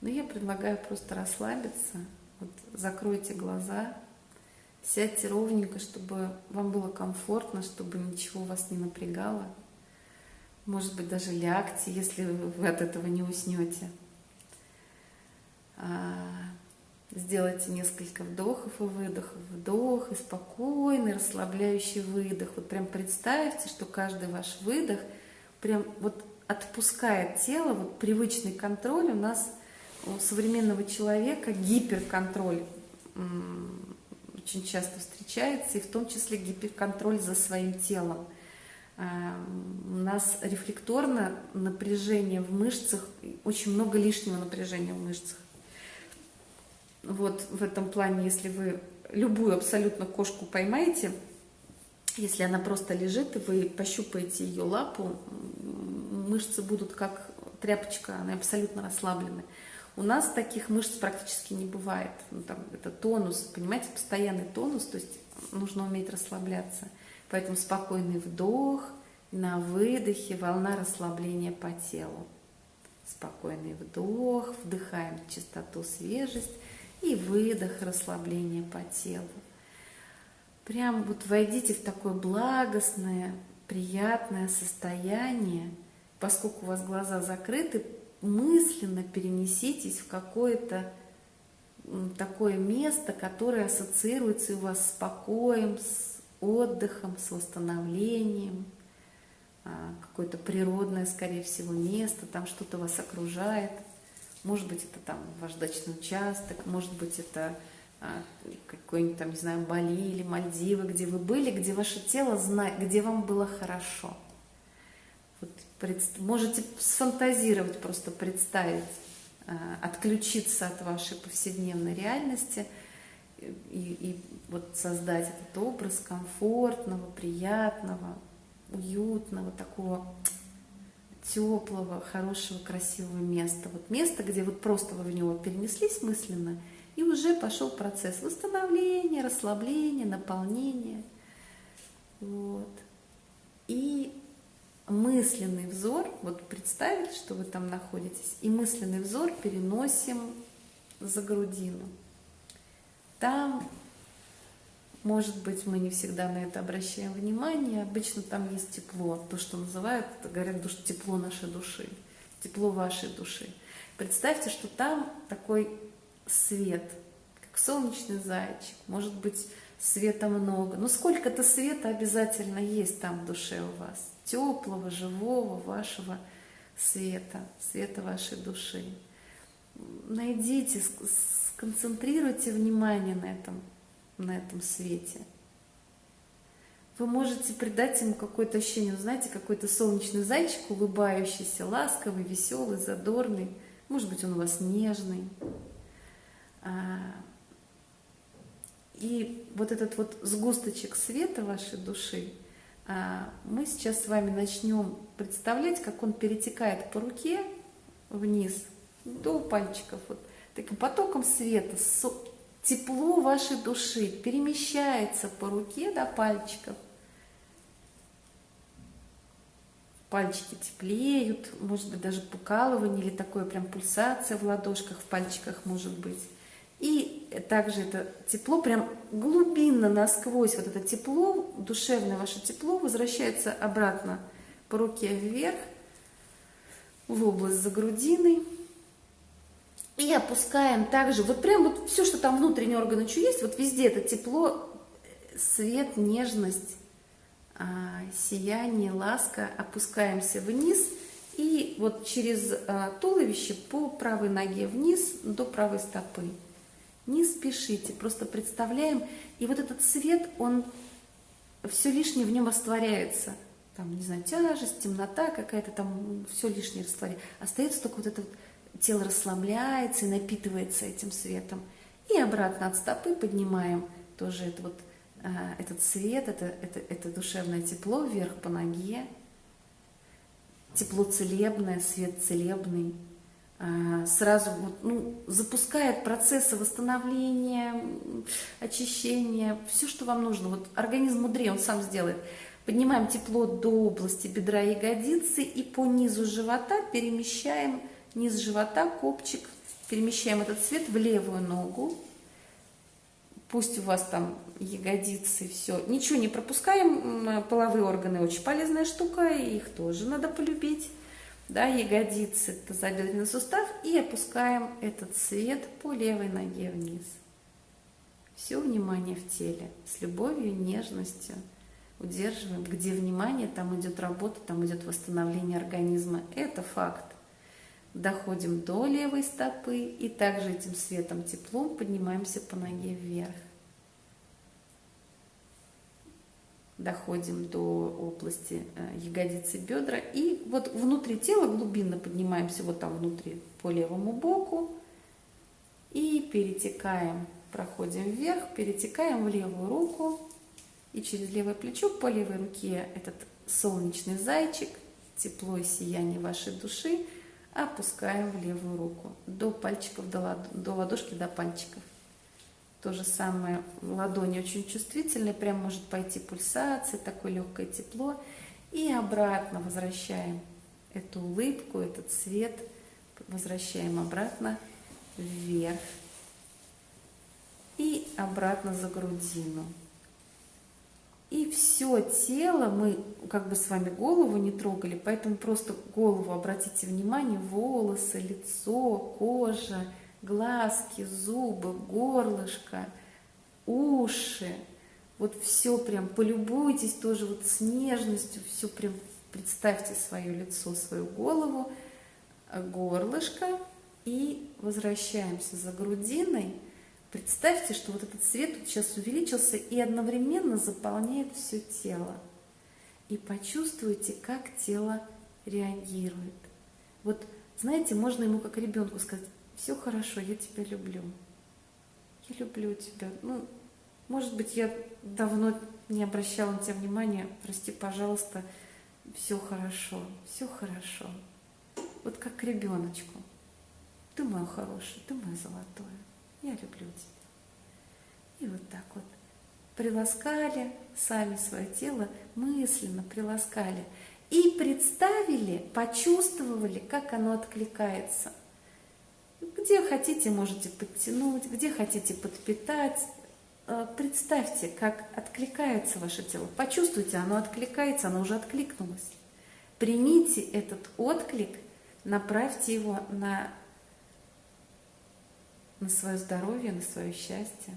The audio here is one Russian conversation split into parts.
Но я предлагаю просто расслабиться, вот закройте глаза, сядьте ровненько, чтобы вам было комфортно, чтобы ничего вас не напрягало. Может быть, даже лягте, если вы от этого не уснете. А, сделайте несколько вдохов и выдохов. Вдох и спокойный, расслабляющий выдох. Вот прям представьте, что каждый ваш выдох прям вот отпускает тело, вот привычный контроль у нас у современного человека гиперконтроль очень часто встречается, и в том числе гиперконтроль за своим телом. А, у нас рефлекторно напряжение в мышцах, очень много лишнего напряжения в мышцах. Вот в этом плане, если вы любую абсолютно кошку поймаете, если она просто лежит, и вы пощупаете ее лапу, мышцы будут как тряпочка, они абсолютно расслаблены. У нас таких мышц практически не бывает. Ну, там, это тонус, понимаете, постоянный тонус, то есть нужно уметь расслабляться. Поэтому спокойный вдох, на выдохе волна расслабления по телу. Спокойный вдох, вдыхаем чистоту, свежесть и выдох, расслабление по телу. Прям вот войдите в такое благостное, приятное состояние, поскольку у вас глаза закрыты, мысленно перенеситесь в какое-то такое место, которое ассоциируется у вас с покоем, с отдыхом, с восстановлением, а, какое-то природное, скорее всего, место, там что-то вас окружает. Может быть, это там ваш дачный участок, может быть, это а, какой-нибудь там, не знаю, Бали или Мальдивы, где вы были, где ваше тело знает, где вам было хорошо. Можете сфантазировать, просто представить, а, отключиться от вашей повседневной реальности и, и вот создать этот образ комфортного, приятного, уютного, такого теплого, хорошего, красивого места. Вот место, где вот просто вы в него перенеслись мысленно, и уже пошел процесс восстановления, расслабления, наполнения. Вот. И мысленный взор, вот представить, что вы там находитесь, и мысленный взор переносим за грудину. Там, может быть, мы не всегда на это обращаем внимание, обычно там есть тепло, то, что называют, говорят, тепло нашей души, тепло вашей души. Представьте, что там такой свет, как солнечный зайчик, может быть, света много, но сколько-то света обязательно есть там в душе у вас теплого, живого вашего света, света вашей души. Найдите, сконцентрируйте внимание на этом, на этом свете. Вы можете придать ему какое-то ощущение, знаете, какой-то солнечный зайчик, улыбающийся, ласковый, веселый, задорный. Может быть, он у вас нежный. А, и вот этот вот сгусточек света вашей души – мы сейчас с вами начнем представлять, как он перетекает по руке вниз до пальчиков. Вот таким потоком света, тепло вашей души перемещается по руке до пальчиков. Пальчики теплеют, может быть даже покалывание или такое прям пульсация в ладошках, в пальчиках может быть. Также это тепло, прям глубинно, насквозь, вот это тепло, душевное ваше тепло возвращается обратно по руке вверх, в область за грудиной. И опускаем также, вот прям вот все, что там внутренний орган еще есть, вот везде это тепло, свет, нежность, а, сияние, ласка. Опускаемся вниз и вот через а, туловище по правой ноге вниз до правой стопы. Не спешите, просто представляем. И вот этот свет, он все лишнее в нем растворяется. Там, не знаю, тяжесть, темнота какая-то, там все лишнее растворяется. Остается только вот это вот тело расслабляется и напитывается этим светом. И обратно от стопы поднимаем тоже это вот, э, этот свет, это, это, это душевное тепло вверх по ноге. Тепло целебное, свет целебный. А, сразу ну, запускает процессы восстановления, очищения, все, что вам нужно. Вот организм мудрее, он сам сделает. Поднимаем тепло до области бедра ягодицы и по низу живота перемещаем низ живота, копчик перемещаем этот цвет в левую ногу. Пусть у вас там ягодицы, все. Ничего не пропускаем. Половые органы очень полезная штука, их тоже надо полюбить. Да, ягодицы, тазобедренный сустав. И опускаем этот цвет по левой ноге вниз. Все внимание в теле. С любовью, нежностью. Удерживаем. Где внимание, там идет работа, там идет восстановление организма. Это факт. Доходим до левой стопы и также этим светом теплом поднимаемся по ноге вверх. Доходим до области э, ягодицы бедра. И вот внутри тела глубинно поднимаемся вот там внутри по левому боку. И перетекаем, проходим вверх, перетекаем в левую руку. И через левое плечо по левой руке этот солнечный зайчик, тепло и сияние вашей души – опускаем в левую руку. До пальчиков, до, лад... до ладошки, до пальчиков. То же самое, ладони очень чувствительные, прям может пойти пульсация, такое легкое тепло. И обратно возвращаем эту улыбку, этот цвет, возвращаем обратно вверх. И обратно за грудину. И все тело, мы как бы с вами голову не трогали, поэтому просто голову обратите внимание, волосы, лицо, кожа, глазки, зубы, горлышко, уши. Вот все прям полюбуйтесь тоже вот с нежностью, все прям представьте свое лицо, свою голову, горлышко и возвращаемся за грудиной – Представьте, что вот этот свет вот сейчас увеличился и одновременно заполняет все тело. И почувствуйте, как тело реагирует. Вот, знаете, можно ему как ребенку сказать, все хорошо, я тебя люблю. Я люблю тебя. Ну, может быть, я давно не обращала на тебя внимания, прости, пожалуйста, все хорошо, все хорошо. Вот как к ребеночку. Ты мой хороший, ты мой золотой я люблю тебя. И вот так вот приласкали сами свое тело, мысленно приласкали. И представили, почувствовали, как оно откликается. Где хотите, можете подтянуть, где хотите подпитать. Э, представьте, как откликается ваше тело. Почувствуйте, оно откликается, оно уже откликнулось. Примите этот отклик, направьте его на на свое здоровье, на свое счастье.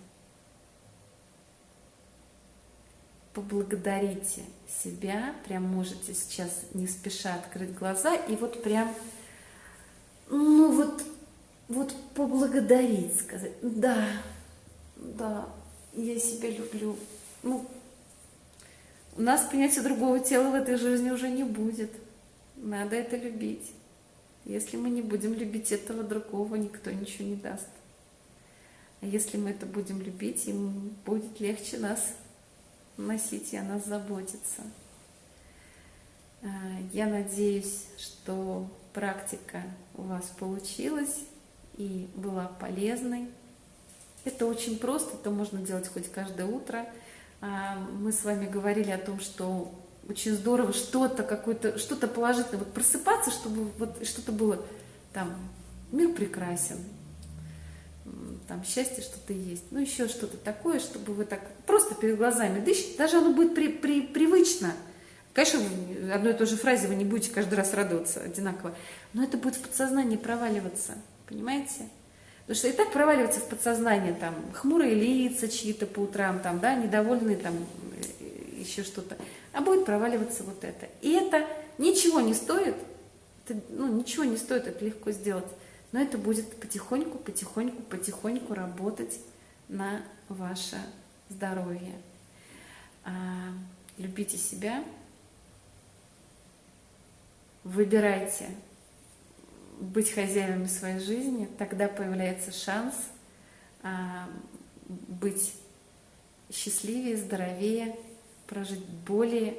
Поблагодарите себя, прям можете сейчас не спеша открыть глаза и вот прям, ну вот, вот поблагодарить, сказать, да, да, я себя люблю. Ну, у нас принятия другого тела в этой жизни уже не будет. Надо это любить. Если мы не будем любить этого другого, никто ничего не даст. А если мы это будем любить, им будет легче нас носить и о нас заботиться. А, я надеюсь, что практика у вас получилась и была полезной. Это очень просто, это можно делать хоть каждое утро. А, мы с вами говорили о том, что очень здорово что-то, какое-то, что-то положительное, вот просыпаться, чтобы вот что-то было там, мир прекрасен, там счастье что-то есть, ну еще что-то такое, чтобы вы так просто перед глазами дышите, даже оно будет при, при, привычно. Конечно, одной и той же фразе вы не будете каждый раз радоваться одинаково, но это будет в подсознании проваливаться, понимаете? Потому что и так проваливается в подсознание, там, хмурые лица чьи-то по утрам, там, да, недовольные, там, э, еще что-то, а будет проваливаться вот это. И это ничего не стоит, это, ну, ничего не стоит это легко сделать. Но это будет потихоньку, потихоньку, потихоньку работать на ваше здоровье. А, любите себя, выбирайте быть хозяевами своей жизни, тогда появляется шанс а, быть счастливее, здоровее, прожить более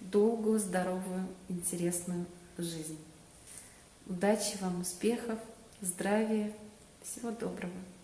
долгую, здоровую, интересную жизнь. Удачи вам, успехов! здравия, всего доброго.